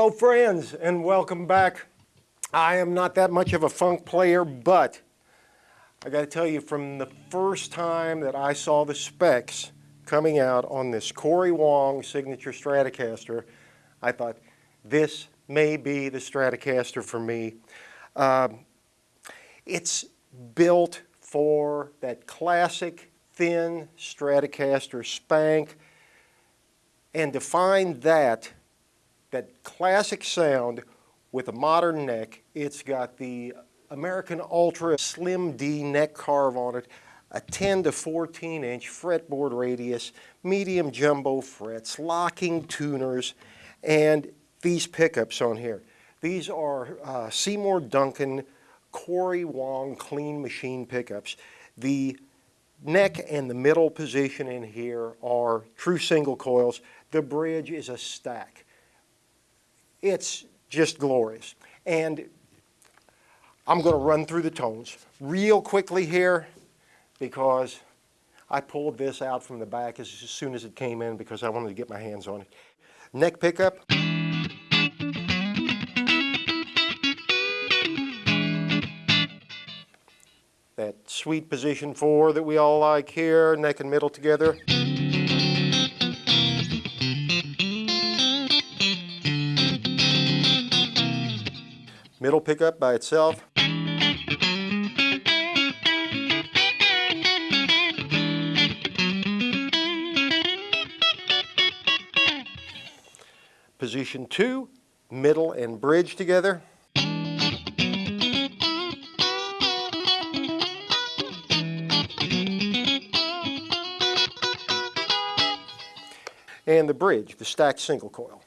Hello friends and welcome back. I am not that much of a funk player, but I got to tell you from the first time that I saw the specs coming out on this Corey Wong Signature Stratocaster, I thought this may be the Stratocaster for me. Um, it's built for that classic thin Stratocaster spank and to find that that classic sound with a modern neck. It's got the American Ultra Slim D neck carve on it, a 10 to 14 inch fretboard radius, medium jumbo frets, locking tuners, and these pickups on here. These are uh, Seymour Duncan Corey Wong clean machine pickups. The neck and the middle position in here are true single coils. The bridge is a stack. It's just glorious. And I'm going to run through the tones real quickly here because I pulled this out from the back as soon as it came in because I wanted to get my hands on it. Neck pickup. That sweet position four that we all like here, neck and middle together. Middle pickup by itself. Position two, middle and bridge together. And the bridge, the stacked single coil.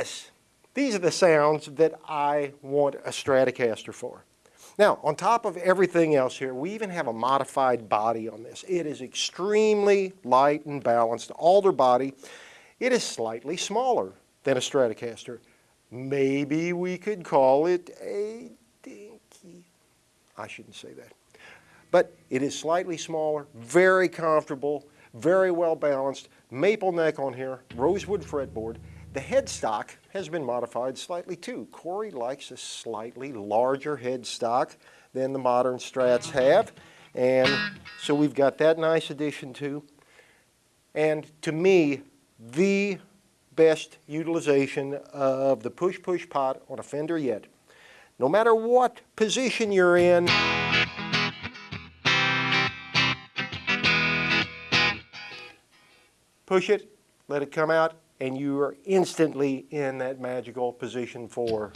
This, these are the sounds that I want a Stratocaster for. Now, on top of everything else here, we even have a modified body on this. It is extremely light and balanced, alder body. It is slightly smaller than a Stratocaster. Maybe we could call it a dinky. I shouldn't say that. But it is slightly smaller, very comfortable, very well balanced, maple neck on here, rosewood fretboard, the headstock has been modified slightly too. Corey likes a slightly larger headstock than the modern Strats have. And so we've got that nice addition too. And to me, the best utilization of the push-push pot on a Fender yet. No matter what position you're in, push it, let it come out, and you are instantly in that magical position four.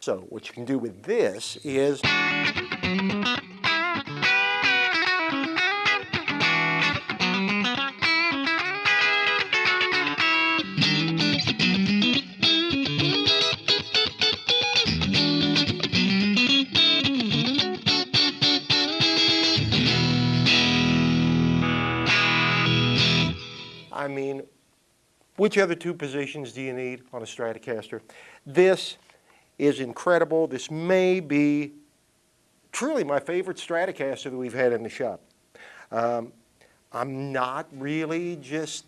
So what you can do with this is I mean, which other two positions do you need on a Stratocaster? This is incredible. This may be truly my favorite Stratocaster that we've had in the shop. Um, I'm not really just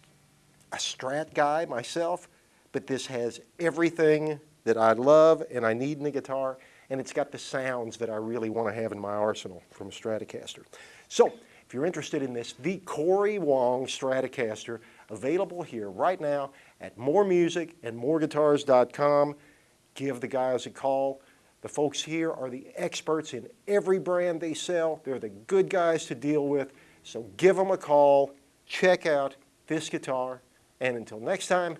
a Strat guy myself, but this has everything that I love and I need in a guitar, and it's got the sounds that I really want to have in my arsenal from a Stratocaster. So, if you're interested in this, the Corey Wong Stratocaster, available here right now at moremusic and moreguitars.com. Give the guys a call. The folks here are the experts in every brand they sell. They're the good guys to deal with. So give them a call, check out this guitar, and until next time,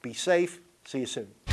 be safe. See you soon.